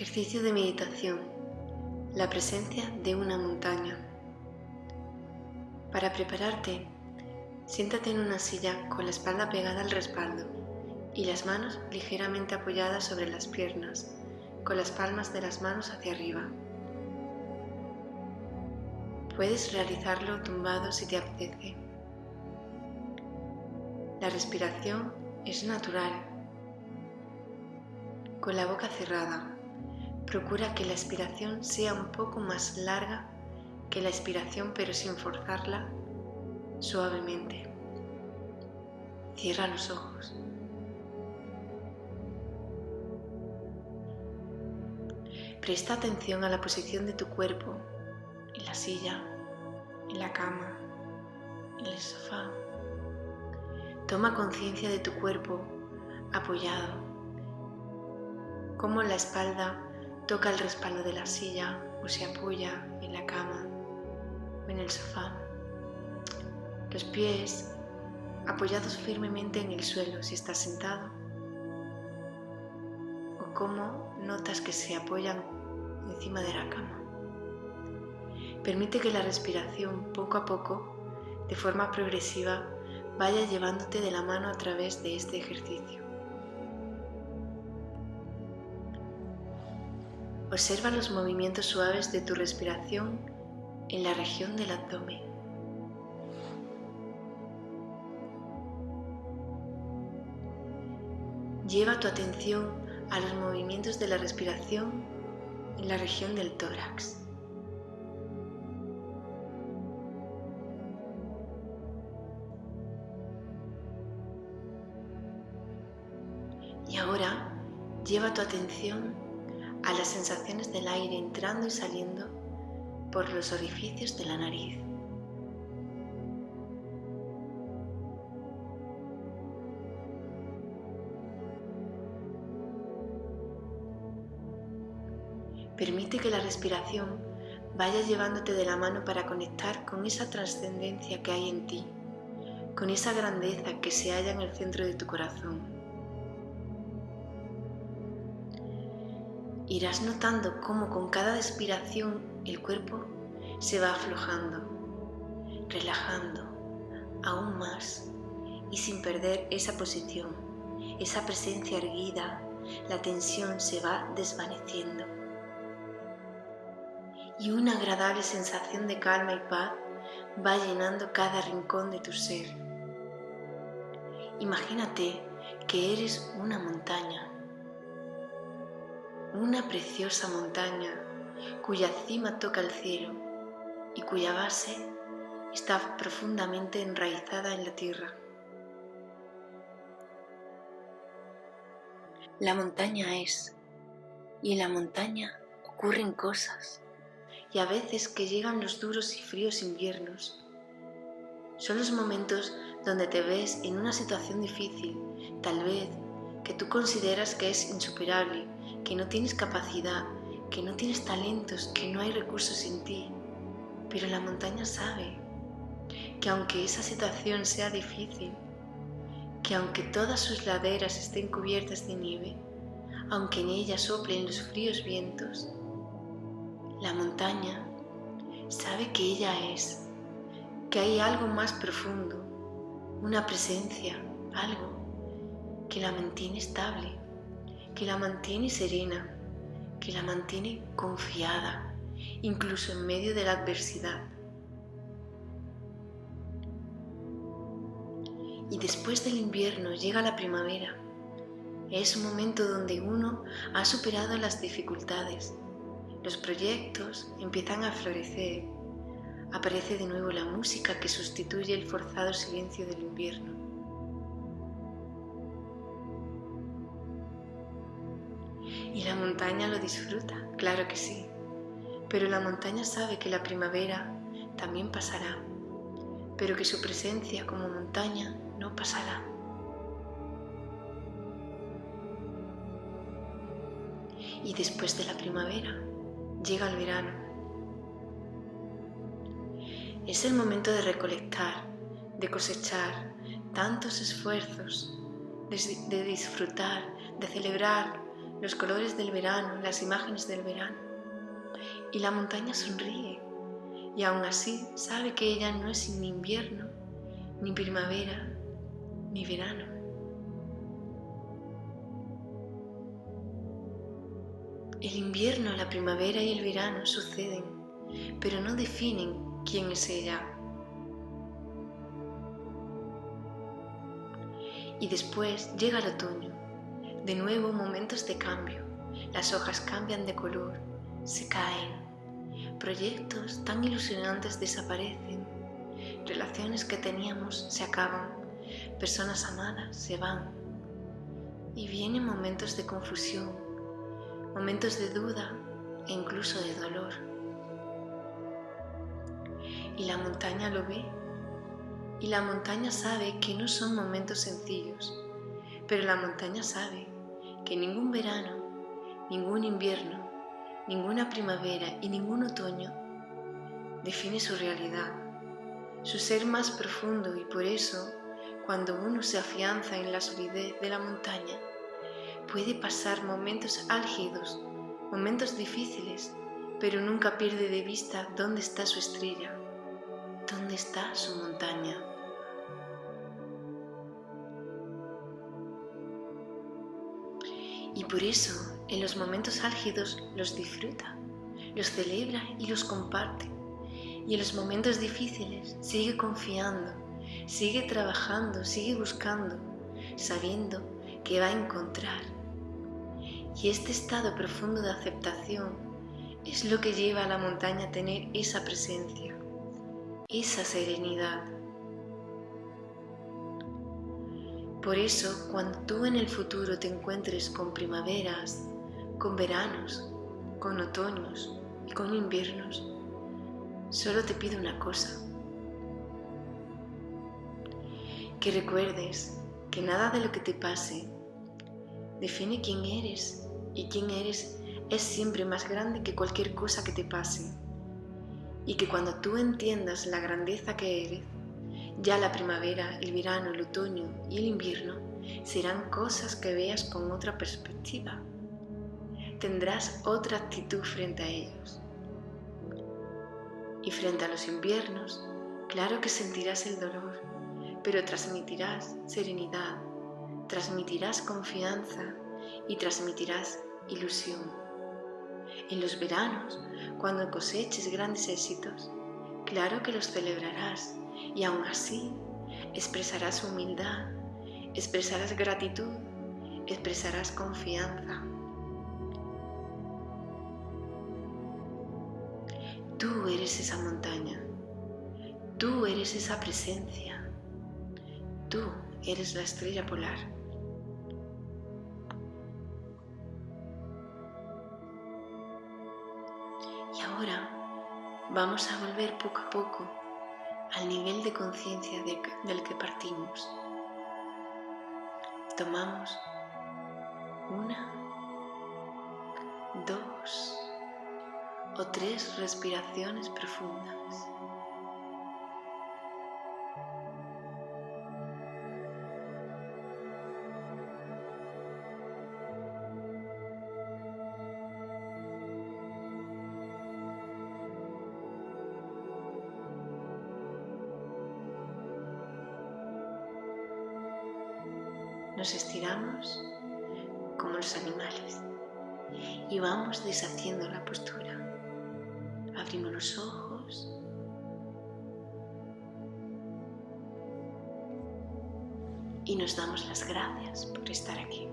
Ejercicio de meditación. La presencia de una montaña. Para prepararte, siéntate en una silla con la espalda pegada al respaldo y las manos ligeramente apoyadas sobre las piernas, con las palmas de las manos hacia arriba. Puedes realizarlo tumbado si te apetece. La respiración es natural, con la boca cerrada. Procura que la expiración sea un poco más larga que la expiración pero sin forzarla suavemente. Cierra los ojos. Presta atención a la posición de tu cuerpo en la silla, en la cama, en el sofá. Toma conciencia de tu cuerpo apoyado, cómo la espalda toca el respaldo de la silla o se apoya en la cama o en el sofá. Los pies apoyados firmemente en el suelo si estás sentado o cómo notas que se apoyan encima de la cama. Permite que la respiración poco a poco, de forma progresiva, vaya llevándote de la mano a través de este ejercicio. Observa los movimientos suaves de tu respiración en la región del abdomen. Lleva tu atención a los movimientos de la respiración en la región del tórax. Y ahora lleva tu atención a las sensaciones del aire entrando y saliendo por los orificios de la nariz. Permite que la respiración vaya llevándote de la mano para conectar con esa trascendencia que hay en ti, con esa grandeza que se halla en el centro de tu corazón. Irás notando cómo con cada expiración el cuerpo se va aflojando, relajando aún más y sin perder esa posición, esa presencia erguida, la tensión se va desvaneciendo y una agradable sensación de calma y paz va llenando cada rincón de tu ser. Imagínate que eres una montaña, una preciosa montaña cuya cima toca el cielo y cuya base está profundamente enraizada en la tierra. La montaña es, y en la montaña ocurren cosas y a veces que llegan los duros y fríos inviernos. Son los momentos donde te ves en una situación difícil, tal vez que tú consideras que es insuperable, que no tienes capacidad, que no tienes talentos, que no hay recursos en ti. Pero la montaña sabe que aunque esa situación sea difícil, que aunque todas sus laderas estén cubiertas de nieve, aunque en ellas soplen los fríos vientos, la montaña sabe que ella es, que hay algo más profundo, una presencia, algo que la mantiene estable, que la mantiene serena, que la mantiene confiada, incluso en medio de la adversidad. Y después del invierno llega la primavera. Es un momento donde uno ha superado las dificultades, los proyectos empiezan a florecer. Aparece de nuevo la música que sustituye el forzado silencio del invierno. Y la montaña lo disfruta, claro que sí. Pero la montaña sabe que la primavera también pasará, pero que su presencia como montaña no pasará. Y después de la primavera llega el verano. Es el momento de recolectar, de cosechar tantos esfuerzos, de, disfrutar, de celebrar los colores del verano, las imágenes del verano. Y la montaña sonríe y aún así sabe que ella no es ni invierno, ni primavera, ni verano. El invierno, la primavera y el verano suceden, pero no definen quién es ella. Y después llega el otoño, de nuevo momentos de cambio. Las hojas cambian de color, se caen. Proyectos tan ilusionantes desaparecen. Relaciones que teníamos se acaban. Personas amadas se van. Y vienen momentos de confusión, momentos de duda e incluso de dolor. Y la montaña lo ve. Y la montaña sabe que no son momentos sencillos, pero la montaña sabe que ningún verano, ningún invierno, ninguna primavera y ningún otoño define su realidad, su ser más profundo y por eso, cuando uno se afianza en la solidez de la montaña, puede pasar momentos álgidos, momentos difíciles, pero nunca pierde de vista dónde está su estrella, dónde está su montaña. Y por eso, en los momentos álgidos los disfruta, los celebra y los comparte. Y en los momentos difíciles sigue confiando, sigue trabajando, sigue buscando, sabiendo que va a encontrar. Y este estado profundo de aceptación es lo que lleva a la montaña a tener esa presencia, esa serenidad. Por eso, cuando tú en el futuro te encuentres con primaveras, con veranos, con otoños y con inviernos, solo te pido una cosa. Que recuerdes que nada de lo que te pase define quién eres y quién eres es siempre más grande que cualquier cosa que te pase. Y que cuando tú entiendas la grandeza que eres, ya la primavera, el verano, el otoño y el invierno serán cosas que veas con otra perspectiva. Tendrás otra actitud frente a ellos. Y frente a los inviernos, claro que sentirás el dolor, pero transmitirás serenidad, transmitirás confianza y transmitirás ilusión. En los veranos, cuando coseches grandes éxitos, claro que los celebrarás y aún así expresarás humildad, expresarás gratitud, expresarás confianza. Tú eres esa montaña, tú eres esa presencia, tú eres la estrella polar. Y ahora vamos a volver poco a poco al nivel de conciencia del que partimos. Tomamos una, dos o tres respiraciones profundas. Nos estiramos como los animales y vamos deshaciendo la postura. Abrimos los ojos. Y nos damos las gracias por estar aquí.